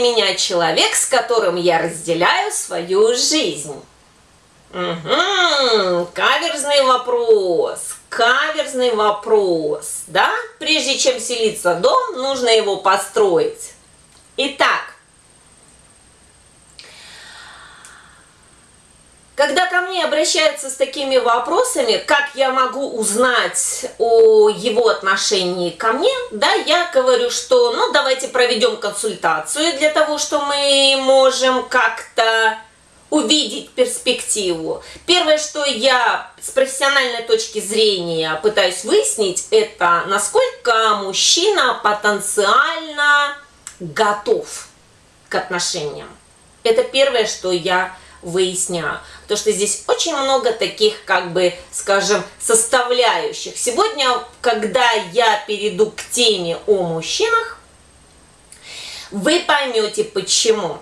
меня человек, с которым я разделяю свою жизнь? Угу, каверзный вопрос, каверзный вопрос, да? Прежде чем селиться в дом, нужно его построить. Итак, Когда ко мне обращаются с такими вопросами, как я могу узнать о его отношении ко мне, да, я говорю, что, ну, давайте проведем консультацию для того, что мы можем как-то увидеть перспективу. Первое, что я с профессиональной точки зрения пытаюсь выяснить, это насколько мужчина потенциально готов к отношениям. Это первое, что я выясняю. Потому что здесь очень много таких, как бы, скажем, составляющих. Сегодня, когда я перейду к теме о мужчинах, вы поймете почему.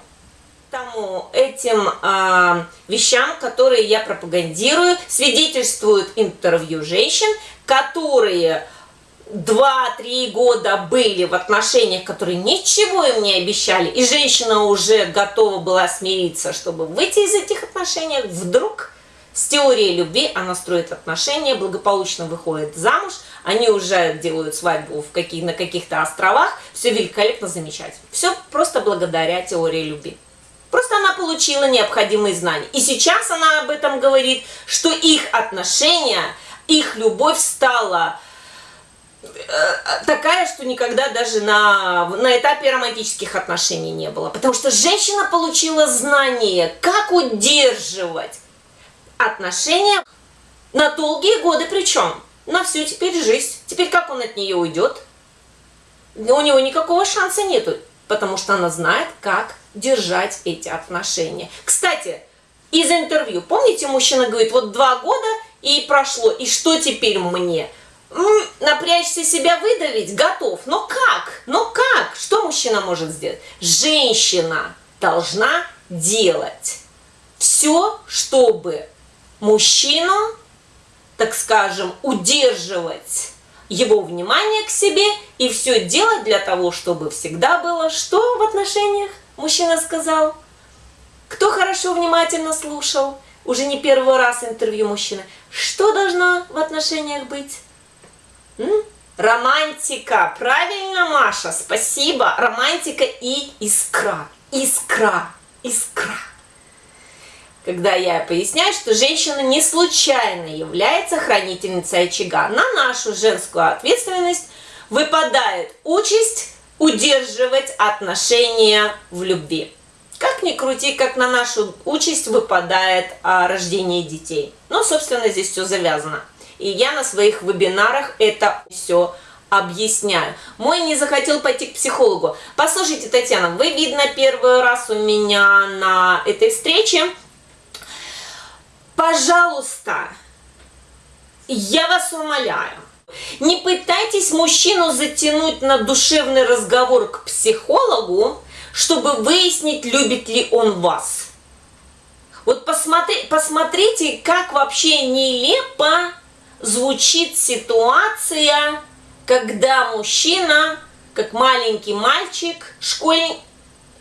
Тому этим э, вещам, которые я пропагандирую, свидетельствуют интервью женщин, которые 2-3 года были в отношениях, которые ничего им не обещали, и женщина уже готова была смириться, чтобы выйти из этих отношений, вдруг с теорией любви она строит отношения, благополучно выходит замуж, они уже делают свадьбу в каких, на каких-то островах, все великолепно, замечательно. Все просто благодаря теории любви. Просто она получила необходимые знания. И сейчас она об этом говорит, что их отношения, их любовь стала такая, что никогда даже на, на этапе романтических отношений не было. Потому что женщина получила знание, как удерживать отношения на долгие годы причем. На всю теперь жизнь. Теперь как он от нее уйдет? У него никакого шанса нету, потому что она знает, как держать эти отношения. Кстати, из интервью, помните, мужчина говорит, вот два года и прошло, и что теперь мне? Напрячься себя выдавить, готов. Но как? Но как? Что мужчина может сделать? Женщина должна делать все, чтобы мужчину, так скажем, удерживать его внимание к себе и все делать для того, чтобы всегда было что в отношениях, мужчина сказал. Кто хорошо внимательно слушал, уже не первый раз интервью мужчины, что должно в отношениях быть? Романтика. Правильно, Маша, спасибо. Романтика и искра. Искра. Искра. Когда я поясняю, что женщина не случайно является хранительницей очага, на нашу женскую ответственность выпадает участь удерживать отношения в любви. Как ни крути, как на нашу участь выпадает а, рождение детей. Ну, собственно, здесь все завязано. И я на своих вебинарах это все объясняю. Мой не захотел пойти к психологу. Послушайте, Татьяна, вы, видно, первый раз у меня на этой встрече. Пожалуйста, я вас умоляю, не пытайтесь мужчину затянуть на душевный разговор к психологу, чтобы выяснить, любит ли он вас. Вот посмотри, посмотрите, как вообще нелепо звучит ситуация, когда мужчина, как маленький мальчик, школьник,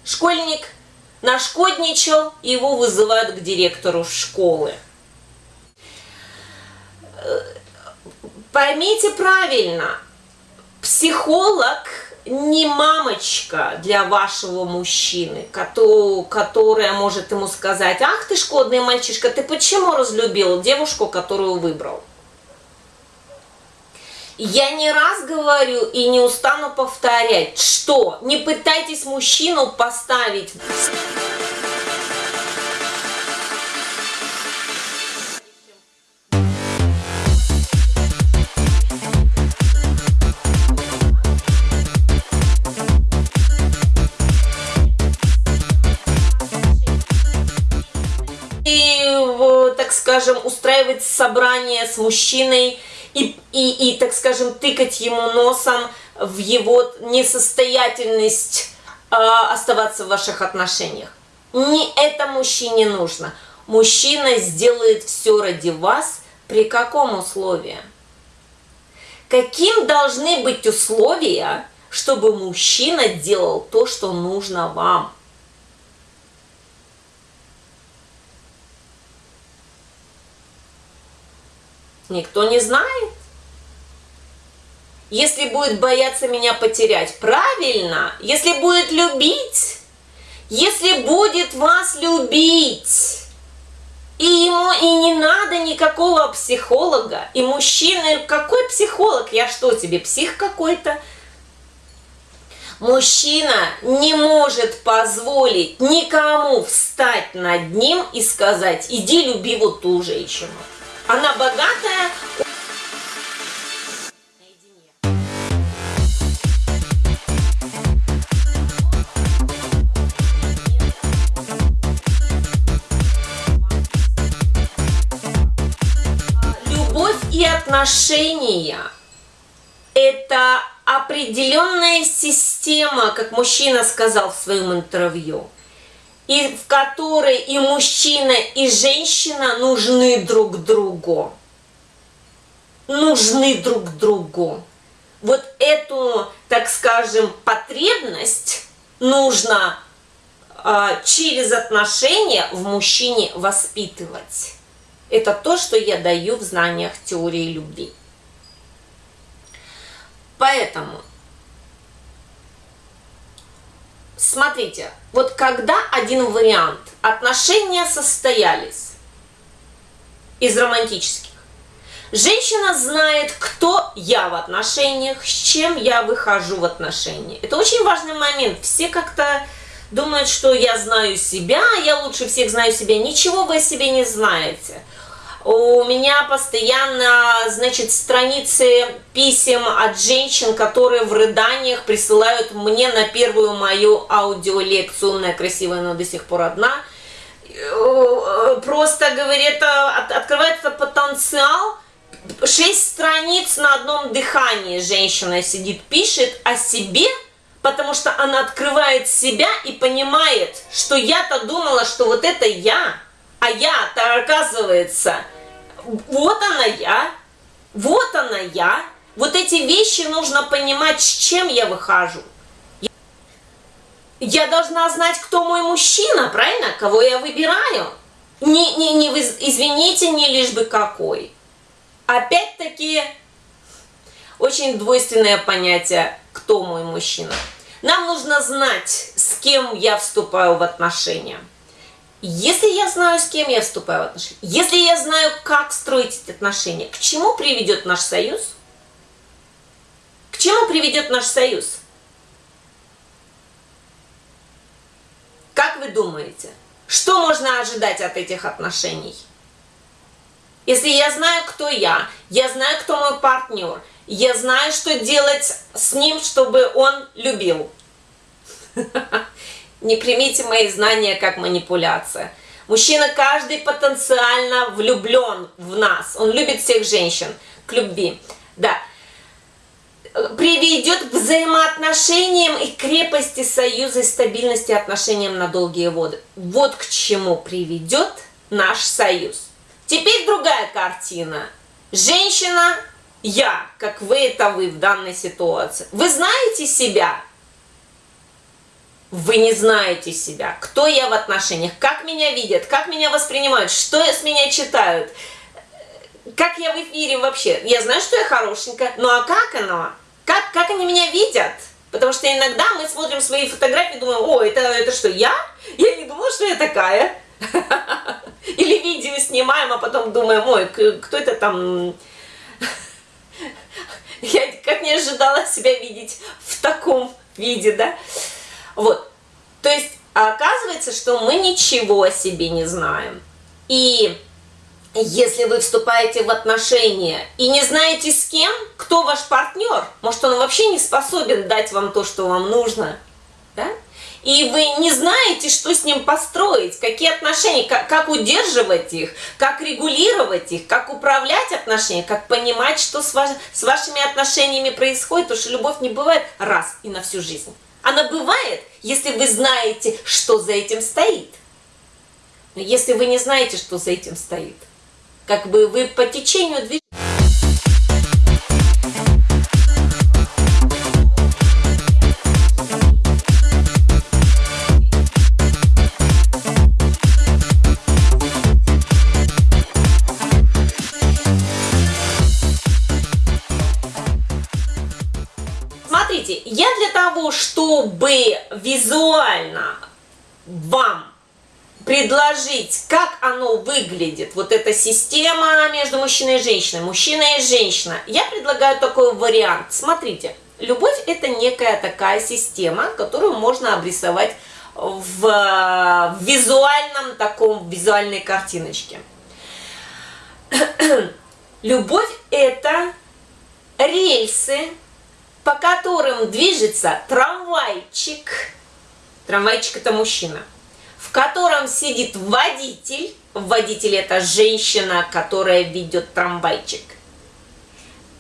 школьник нашкодничал, его вызывают к директору школы. Поймите правильно, психолог не мамочка для вашего мужчины, которая может ему сказать, ах ты шкодный мальчишка, ты почему разлюбил девушку, которую выбрал? Я не раз говорю и не устану повторять, что не пытайтесь мужчину поставить и, так скажем, устраивать собрание с мужчиной и, и, и, так скажем, тыкать ему носом в его несостоятельность э, оставаться в ваших отношениях. Не это мужчине нужно. Мужчина сделает все ради вас при каком условии? Каким должны быть условия, чтобы мужчина делал то, что нужно вам. Никто не знает. Если будет бояться меня потерять, правильно. Если будет любить, если будет вас любить, и ему и не надо никакого психолога, и мужчины, какой психолог? Я что тебе, псих какой-то? Мужчина не может позволить никому встать над ним и сказать, иди люби вот ту женщину. Она богатая, и отношения – это определенная система, как мужчина сказал в своем интервью, и в которой и мужчина, и женщина нужны друг другу. Нужны друг другу. Вот эту, так скажем, потребность нужно э, через отношения в мужчине воспитывать. Это то, что я даю в знаниях теории любви. Поэтому, смотрите, вот когда один вариант, отношения состоялись из романтических, женщина знает, кто я в отношениях, с чем я выхожу в отношения. Это очень важный момент. Все как-то думают, что я знаю себя, я лучше всех знаю себя. Ничего вы о себе не знаете. У меня постоянно, значит, страницы писем от женщин, которые в рыданиях присылают мне на первую мою аудиолекцию, умная, красивая, но до сих пор одна. Просто, говорит, открывается потенциал, шесть страниц на одном дыхании женщина сидит, пишет о себе, потому что она открывает себя и понимает, что я-то думала, что вот это я, а я-то, оказывается, вот она я, вот она я. Вот эти вещи нужно понимать, с чем я выхожу. Я должна знать, кто мой мужчина, правильно? Кого я выбираю. Не, не, не, извините, не лишь бы какой. Опять-таки, очень двойственное понятие, кто мой мужчина. Нам нужно знать, с кем я вступаю в отношения. Если я знаю, с кем я вступаю в отношения, если я знаю, как строить эти отношения, к чему приведет наш союз? К чему приведет наш союз? Как вы думаете, что можно ожидать от этих отношений? Если я знаю, кто я, я знаю, кто мой партнер, я знаю, что делать с ним, чтобы он любил. Не примите мои знания как манипуляция. Мужчина каждый потенциально влюблен в нас. Он любит всех женщин к любви. Да. Приведет к взаимоотношениям и крепости союза и стабильности отношениям на долгие годы. Вот к чему приведет наш союз. Теперь другая картина. Женщина, я, как вы это вы в данной ситуации. Вы знаете себя, вы не знаете себя, кто я в отношениях, как меня видят, как меня воспринимают, что с меня читают, как я в эфире вообще. Я знаю, что я хорошенькая, ну а как оно? Как, как они меня видят? Потому что иногда мы смотрим свои фотографии и думаем, о, это, это что, я? Я не думала, что я такая. Или видео снимаем, а потом думаем, ой, кто это там... Я как не ожидала себя видеть в таком виде, да? Вот. То есть оказывается, что мы ничего о себе не знаем. И если вы вступаете в отношения и не знаете с кем, кто ваш партнер, может он вообще не способен дать вам то, что вам нужно, да? и вы не знаете, что с ним построить, какие отношения, как, как удерживать их, как регулировать их, как управлять отношениями, как понимать, что с, ваш, с вашими отношениями происходит, потому что любовь не бывает раз и на всю жизнь. Она бывает, если вы знаете, что за этим стоит. Но если вы не знаете, что за этим стоит, как бы вы по течению движения... визуально вам предложить, как оно выглядит, вот эта система между мужчиной и женщиной, мужчина и женщина, я предлагаю такой вариант. Смотрите, любовь это некая такая система, которую можно обрисовать в, визуальном таком, визуальной картиночке. Любовь это рельсы, по которым движется трамвайчик. Трамвайчик это мужчина. В котором сидит водитель. Водитель это женщина, которая ведет трамвайчик.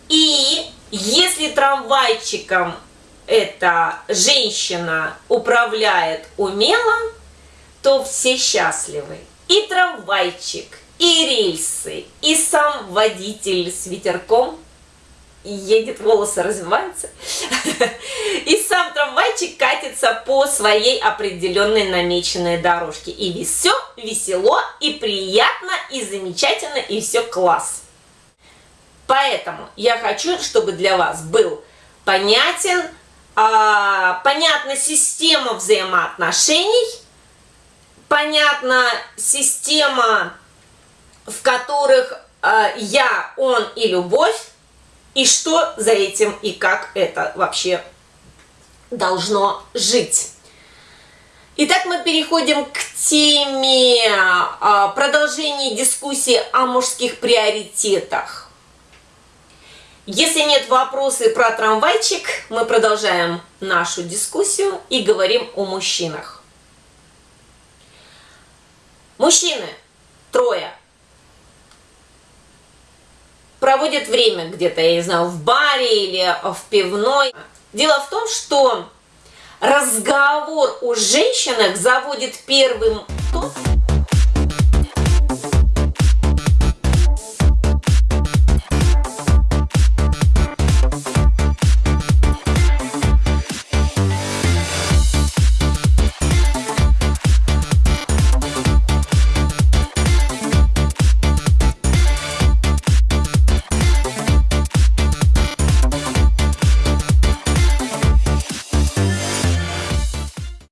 И если трамвайчиком эта женщина управляет умело, то все счастливы. И трамвайчик, и рельсы, и сам водитель с ветерком едет, волосы развиваются, и сам трамвайчик катится по своей определенной намеченной дорожке. И все весело, и приятно, и замечательно, и все класс. Поэтому я хочу, чтобы для вас был понятен, а, понятна система взаимоотношений, понятна система, в которых а, я, он и любовь, и что за этим и как это вообще должно жить. Итак, мы переходим к теме а, продолжения дискуссии о мужских приоритетах. Если нет вопросов про трамвайчик, мы продолжаем нашу дискуссию и говорим о мужчинах. Мужчины, трое, проводят время где-то, я не знаю, в баре или в пивной. Дело в том, что разговор о женщинах заводит первым тот,